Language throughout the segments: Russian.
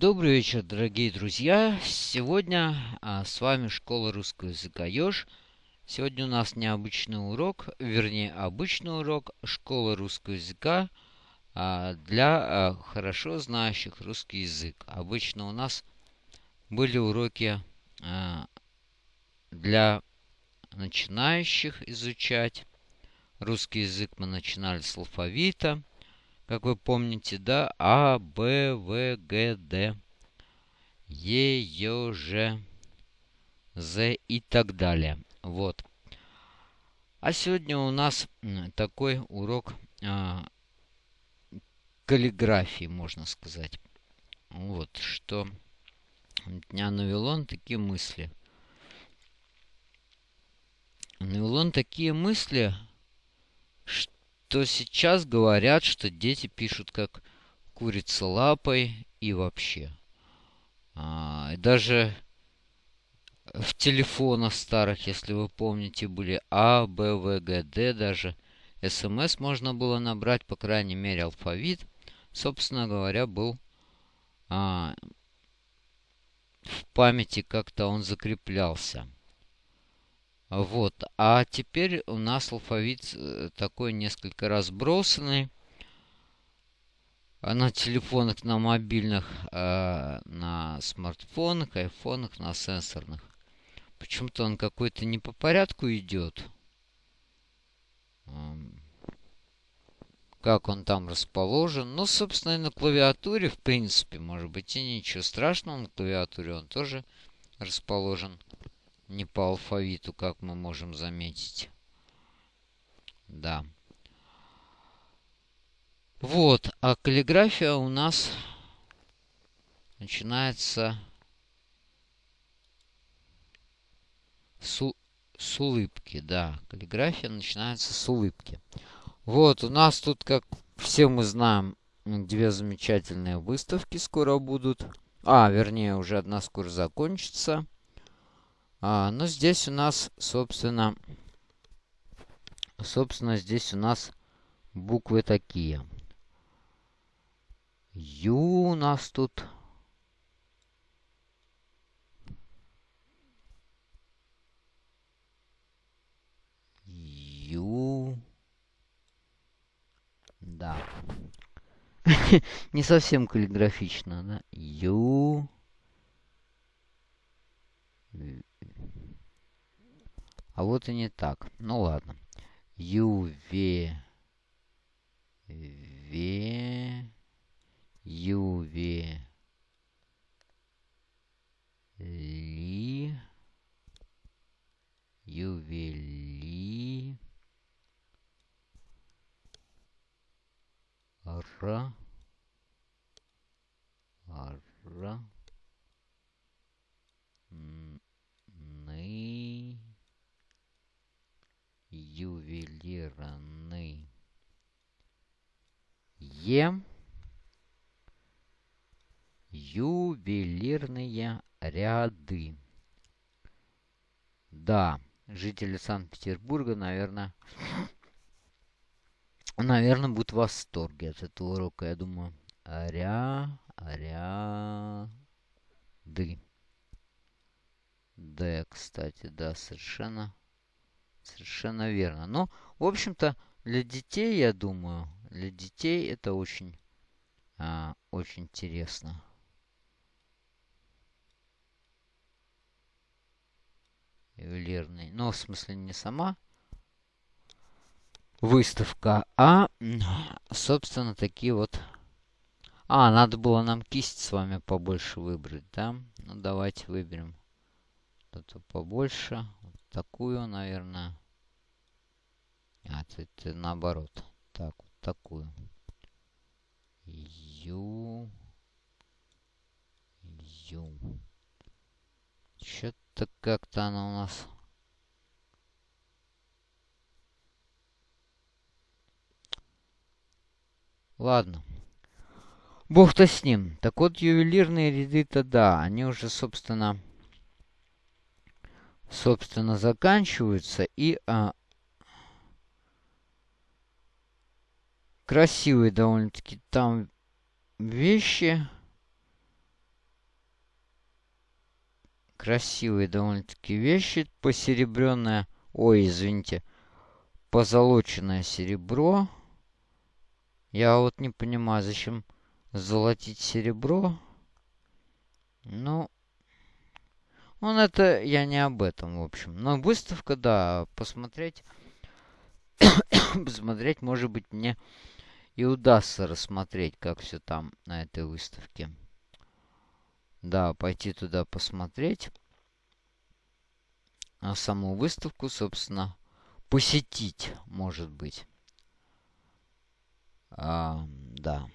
Добрый вечер, дорогие друзья! Сегодня а, с вами Школа русского языка Ёж. Сегодня у нас необычный урок, вернее, обычный урок Школы русского языка а, для а, хорошо знающих русский язык. Обычно у нас были уроки а, для начинающих изучать. Русский язык мы начинали с алфавита как вы помните, да, А, Б, В, Г, Д, Е, Ё, Ж, З и так далее. Вот. А сегодня у нас такой урок а, каллиграфии, можно сказать. Вот, что меня навело на такие мысли. Навело на такие мысли, что то сейчас говорят, что дети пишут как курица лапой и вообще. А, и даже в телефонах старых, если вы помните, были А, Б, В, Г, Д, даже СМС можно было набрать, по крайней мере, алфавит. Собственно говоря, был а, в памяти как-то он закреплялся. Вот. А теперь у нас алфавит э, такой несколько разбросанный. На телефонах, на мобильных, э, на смартфонах, айфонах, на сенсорных. Почему-то он какой-то не по порядку идет. Как он там расположен. Ну, собственно, и на клавиатуре, в принципе, может быть, и ничего страшного. На клавиатуре он тоже расположен не по алфавиту, как мы можем заметить. Да. Вот, а каллиграфия у нас начинается с, с улыбки, да. Каллиграфия начинается с улыбки. Вот, у нас тут, как все мы знаем, две замечательные выставки скоро будут. А, вернее, уже одна скоро закончится. А, ну, здесь у нас, собственно, собственно, здесь у нас буквы такие. Ю у нас тут. Ю. Да. Не совсем каллиграфично, да? Ю. А вот и не так. Ну ладно. Юве... Ве... Юве... Ли... Ювели... Ра... Ра... ювелирный Е ювелирные ряды. Да, жители Санкт-Петербурга, наверное, наверное, будут в восторге от этого урока, я думаю. Ря, ряды. Д, кстати, да, совершенно Совершенно верно. Ну, в общем-то, для детей, я думаю, для детей это очень, а, очень интересно. Ювелирный. Ну, в смысле, не сама выставка, а, собственно, такие вот... А, надо было нам кисть с вами побольше выбрать, да? Ну, давайте выберем что-то побольше такую, наверное. А, это, наоборот. Так, вот такую. Ю. Ю. Что-то как-то она у нас... Ладно. Бог-то с ним. Так вот, ювелирные ряды-то да, они уже, собственно, собственно, заканчиваются. И а, красивые довольно-таки там вещи. красивые довольно-таки вещи. Посеребренное, ой, извините, позолоченное серебро. Я вот не понимаю, зачем золотить серебро. Ну, он это, я не об этом, в общем. Но выставка, да, посмотреть, посмотреть, может быть, мне и удастся рассмотреть, как все там на этой выставке. Да, пойти туда посмотреть. А саму выставку, собственно, посетить, может быть. А, да.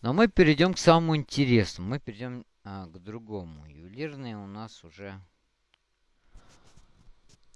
Но мы перейдем к самому интересному. Мы перейдем а, к другому. Ювелирные у нас уже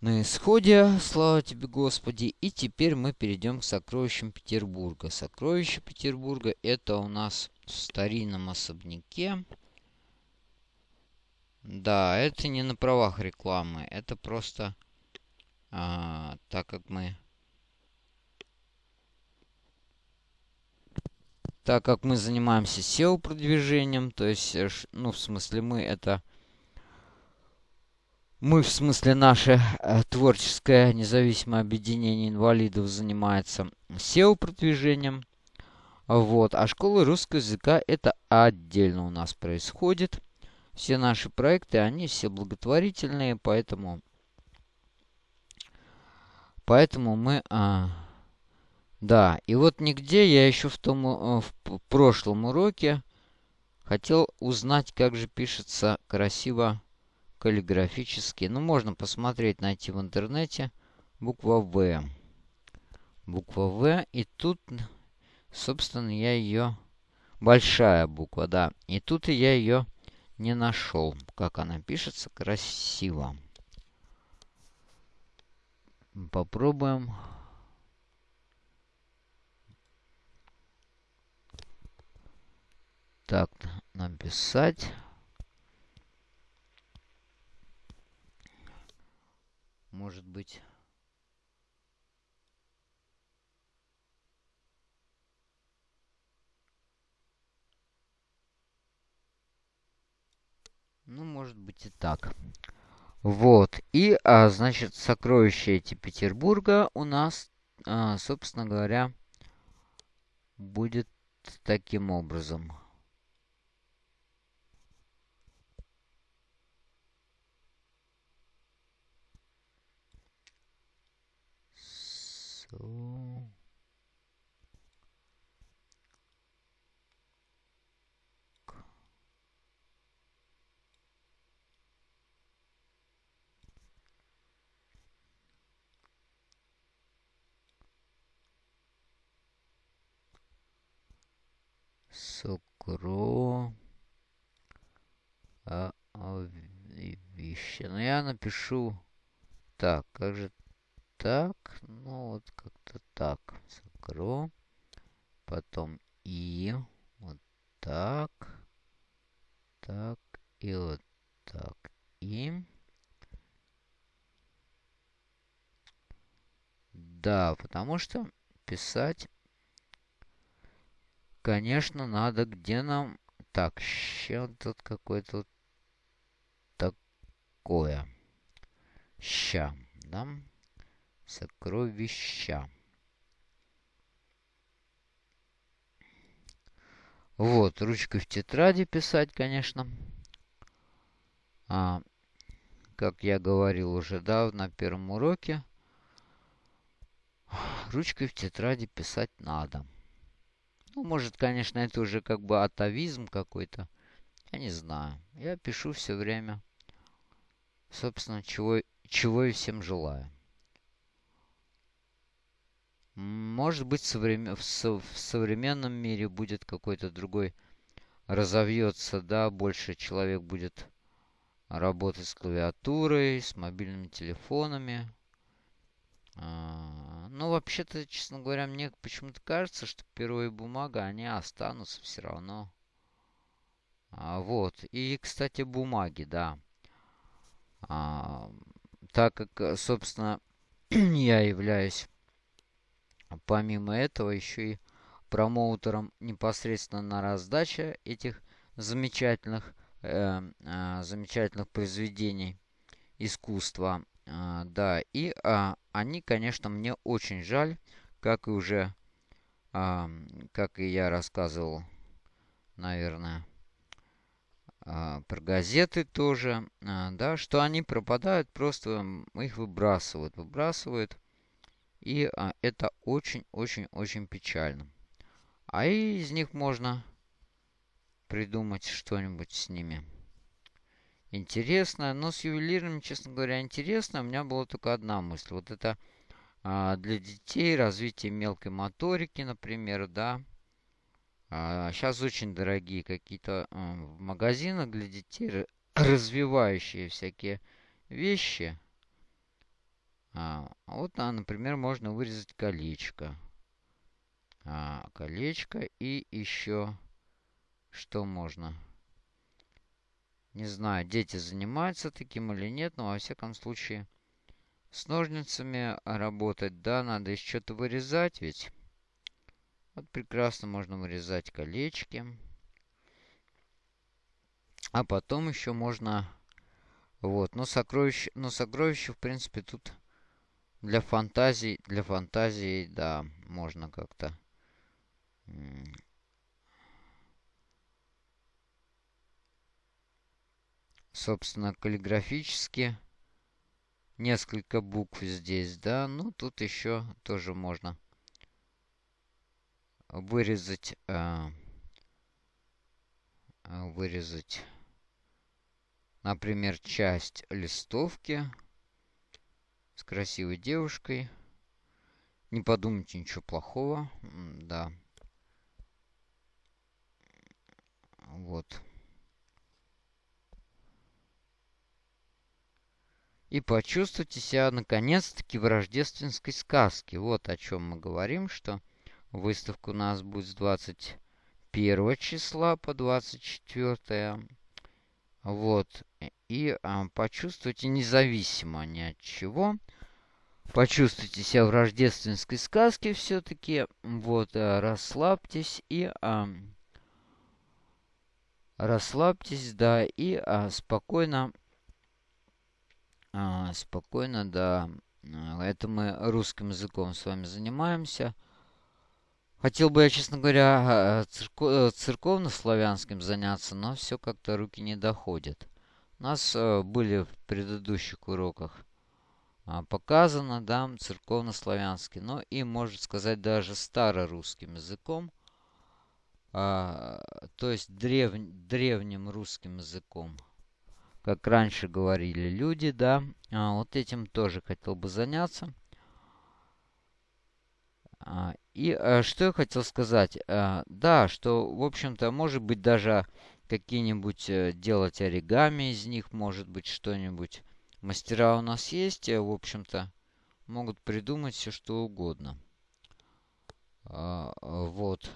на исходе, слава тебе, Господи. И теперь мы перейдем к сокровищам Петербурга. Сокровища Петербурга это у нас в старинном особняке. Да, это не на правах рекламы. Это просто а, так как мы... Так как мы занимаемся SEO-продвижением, то есть, э, ну, в смысле, мы это мы, в смысле, наше э, творческое независимое объединение инвалидов занимается SEO-продвижением. Вот. А школа русского языка это отдельно у нас происходит. Все наши проекты, они все благотворительные, поэтому... Поэтому мы... А, да, и вот нигде я еще в том э, в прошлом уроке хотел узнать, как же пишется красиво каллиграфически. Ну, можно посмотреть, найти в интернете буква В. Буква В. И тут, собственно, я ее... Большая буква, да. И тут я ее не нашел. Как она пишется красиво. Попробуем. Так, написать. может быть... Ну, может быть и так. Вот. И, а, значит, сокровища эти Петербурга у нас, а, собственно говоря, будет таким образом. Сокро. А, а, вещи. Ну, я напишу... Так, как же так. Ну, вот как-то так. Сокро. Потом и. Вот так. Так. И вот так. И. Да, потому что писать, конечно, надо, где нам... Так, ща тут какое-то такое. Ща, да? Сокровища. Вот, ручкой в тетради писать, конечно. А, как я говорил уже, да, на первом уроке. Ручкой в тетради писать надо. Ну, может, конечно, это уже как бы атовизм какой-то. Я не знаю. Я пишу все время. Собственно, чего, чего и всем желаю. Может быть, современ... в, со... в современном мире будет какой-то другой, разовьется, да, больше человек будет работать с клавиатурой, с мобильными телефонами. А, ну, вообще-то, честно говоря, мне почему-то кажется, что перо и бумага, они останутся все равно. А, вот. И, кстати, бумаги, да. А, так как, собственно, я являюсь Помимо этого, еще и промоутером непосредственно на раздаче этих замечательных э, э, замечательных произведений искусства. Э, да, и э, они, конечно, мне очень жаль, как и уже, э, как и я рассказывал, наверное, э, про газеты тоже, э, да, что они пропадают, просто их выбрасывают, выбрасывают. И а, это очень-очень-очень печально. А из них можно придумать что-нибудь с ними интересное. Но с ювелирами, честно говоря, интересно. У меня была только одна мысль. Вот это а, для детей развитие мелкой моторики, например, да. А, сейчас очень дорогие какие-то а, в магазинах для детей развивающие всякие вещи. А, вот, а, например, можно вырезать колечко. А, колечко и еще что можно? Не знаю, дети занимаются таким или нет, но во всяком случае с ножницами работать, да, надо еще что-то вырезать ведь. Вот прекрасно можно вырезать колечки. А потом еще можно... Вот, но сокровище, но сокровище, в принципе, тут для фантазий, для фантазии, да, можно как-то собственно, каллиграфически несколько букв здесь, да. Ну, тут еще тоже можно вырезать, э, вырезать, например, часть листовки с красивой девушкой. Не подумайте ничего плохого, да. Вот. И почувствуйте себя наконец-таки в рождественской сказке. Вот о чем мы говорим, что выставка у нас будет с 21 числа по 24. Вот. И а, почувствуйте независимо ни от чего. Почувствуйте себя в рождественской сказке все-таки. Вот, а, расслабьтесь и... А, расслабьтесь, да, и а, спокойно, а, спокойно, да. А, это мы русским языком с вами занимаемся. Хотел бы я, честно говоря, а, церко церковно-славянским заняться, но все как-то руки не доходят. У нас а, были в предыдущих уроках а, показано, да, церковно-славянский, но и, можно сказать, даже старорусским языком – то есть древ, древним русским языком. Как раньше говорили люди, да. А, вот этим тоже хотел бы заняться. А, и а, что я хотел сказать? А, да, что, в общем-то, может быть, даже какие-нибудь а, делать оригами из них, может быть, что-нибудь. Мастера у нас есть, в общем-то, могут придумать все, что угодно. А, вот.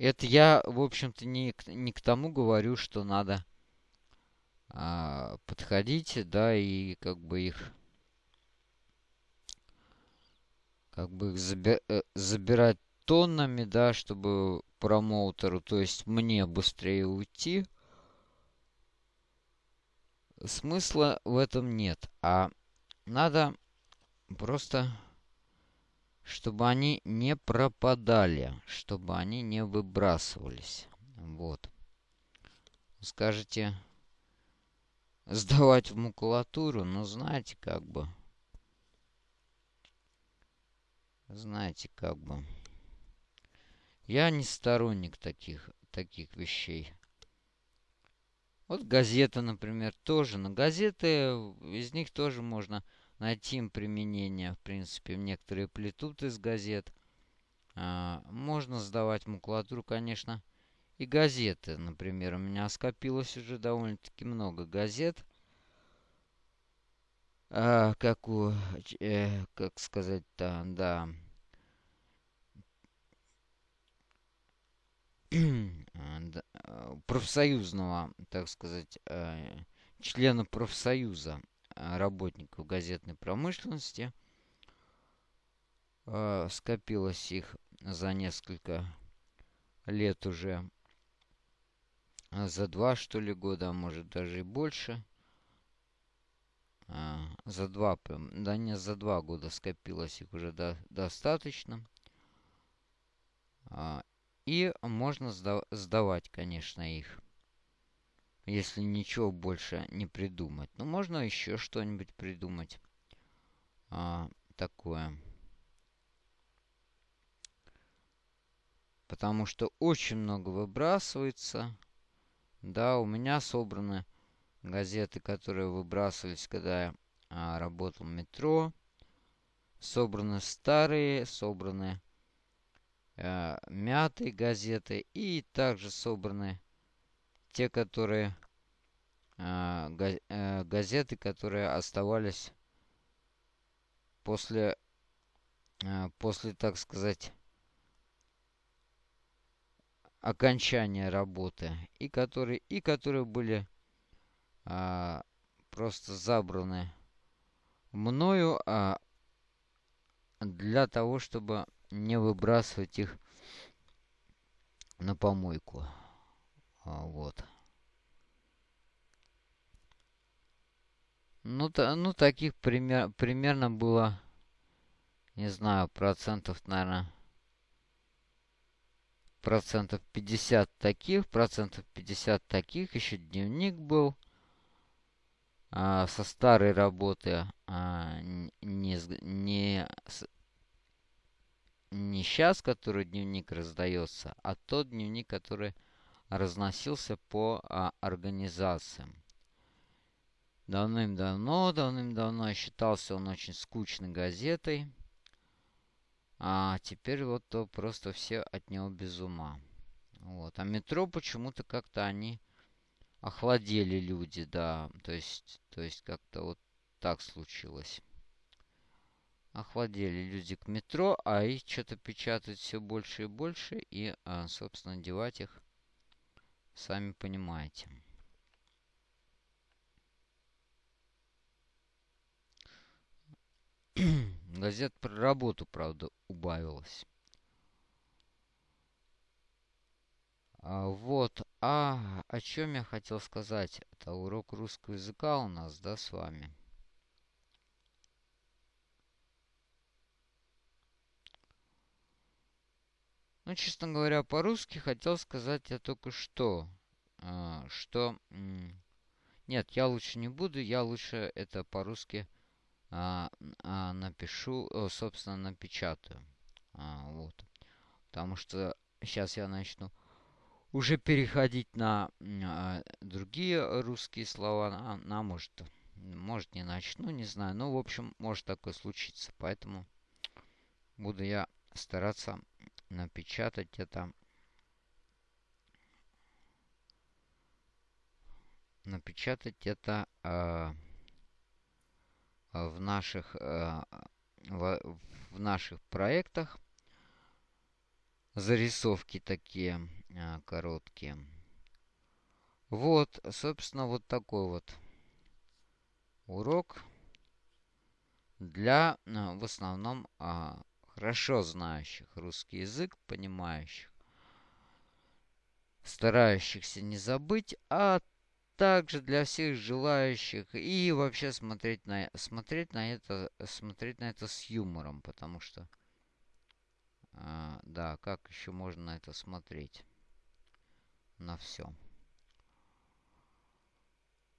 Это я, в общем-то, не, не к тому говорю, что надо а, подходить, да, и как бы их как бы их заби э, забирать тоннами, да, чтобы промоутеру, то есть мне быстрее уйти. Смысла в этом нет. А надо просто чтобы они не пропадали, чтобы они не выбрасывались. Вот. Скажете, сдавать в макулатуру, ну, знаете, как бы... Знаете, как бы... Я не сторонник таких, таких вещей. Вот газеты, например, тоже. Но газеты, из них тоже можно найти им применение. В принципе, некоторые плетут из газет. А, можно сдавать макулатуру, конечно, и газеты. Например, у меня скопилось уже довольно-таки много газет. А, как у... Э, как сказать-то, да... профсоюзного, так сказать, э, члена профсоюза Э, работников газетной промышленности. Э, скопилось их за несколько лет уже. за два, что ли, года, а может даже и больше. За два, да не, за два года скопилось их уже до, достаточно. И можно сда сдавать, конечно, их. Если ничего больше не придумать. Ну, можно еще что-нибудь придумать. А, такое. Потому что очень много выбрасывается. Да, у меня собраны газеты, которые выбрасывались, когда я а, работал в метро. Собраны старые, собраны а, мятые газеты. И также собраны те, которые а, а, газеты, которые оставались после, а, после, так сказать, окончания работы и которые и которые были а, просто забраны мною для того, чтобы не выбрасывать их на помойку. А, вот. Ну, та, ну таких пример, примерно было, не знаю, процентов, наверное, процентов 50 таких, процентов 50 таких. Еще дневник был а, со старой работы, а, не, не, не сейчас, который дневник раздается, а тот дневник, который разносился по а, организациям. Давным-давно, давным-давно считался он очень скучной газетой. А теперь вот то просто все от него без ума. Вот. А метро почему-то как-то они охладели люди, да. То есть, то есть как-то вот так случилось. Охладели люди к метро, а их что-то печатают все больше и больше. И, а, собственно, девать их, сами понимаете. Газет про работу, правда, убавилось. А, вот. А о чем я хотел сказать? Это урок русского языка у нас, да, с вами. Ну, честно говоря, по-русски хотел сказать я только что. А, что... Нет, я лучше не буду, я лучше это по-русски а, а, напишу, о, собственно, напечатаю. А, вот. Потому что сейчас я начну уже переходить на а, другие русские слова. А, на, может, может не начну, не знаю. Ну, в общем, может такое случиться. Поэтому буду я стараться напечатать это напечатать это э, в наших, э, в, в наших проектах. Зарисовки такие э, короткие. Вот, собственно, вот такой вот урок для э, в основном хорошо знающих русский язык, понимающих, старающихся не забыть, а также для всех желающих и вообще смотреть на смотреть на это смотреть на это с юмором, потому что а, да, как еще можно на это смотреть? На все.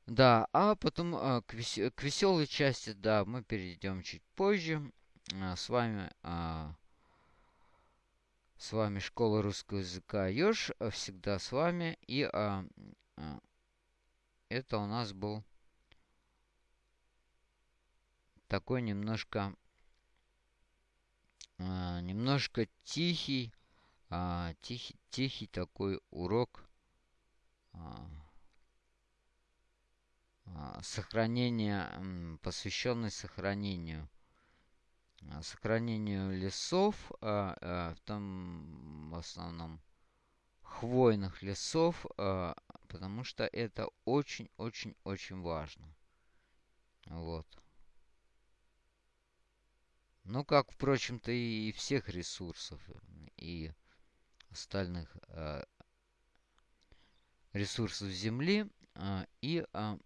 Да, а потом а, к, вес к веселой части, да, мы перейдем чуть позже. А, с вами а, с вами школа русского языка Ёж, всегда с вами. И а, а, это у нас был такой немножко а, немножко тихий, а, тихий, тихий такой урок а, а, сохранения, посвященный сохранению. а, сохранению лесов, а, а, в том в основном хвойных лесов, а, потому что это очень-очень-очень важно. Вот. Ну, как, впрочем-то, и всех ресурсов, и остальных ресурсов земли а, и а,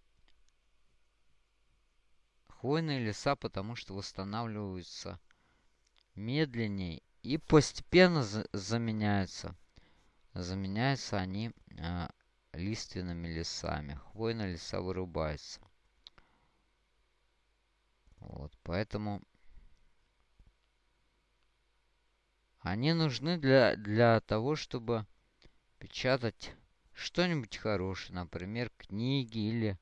хвойные леса, потому что восстанавливаются медленнее и постепенно за заменяются. Заменяются они а, лиственными лесами. Хвойные леса вырубаются. Вот, поэтому они нужны для, для того, чтобы печатать что-нибудь хорошее, например, книги или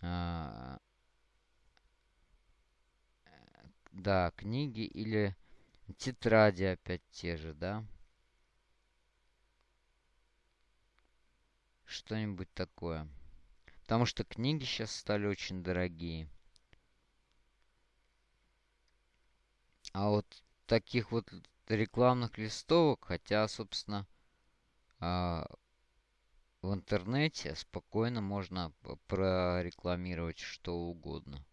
э, да, книги или тетради опять те же, да. Что-нибудь такое. Потому что книги сейчас стали очень дорогие. А вот таких вот рекламных листовок, хотя, собственно, а, в интернете спокойно можно прорекламировать что угодно.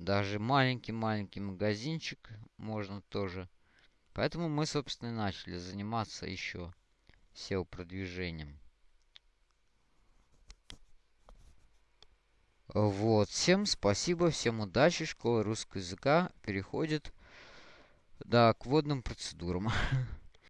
Даже маленький-маленький магазинчик можно тоже. Поэтому мы, собственно, и начали заниматься еще SEO-продвижением. Вот. Всем спасибо, всем удачи. Школа русского языка переходит да, к водным процедурам.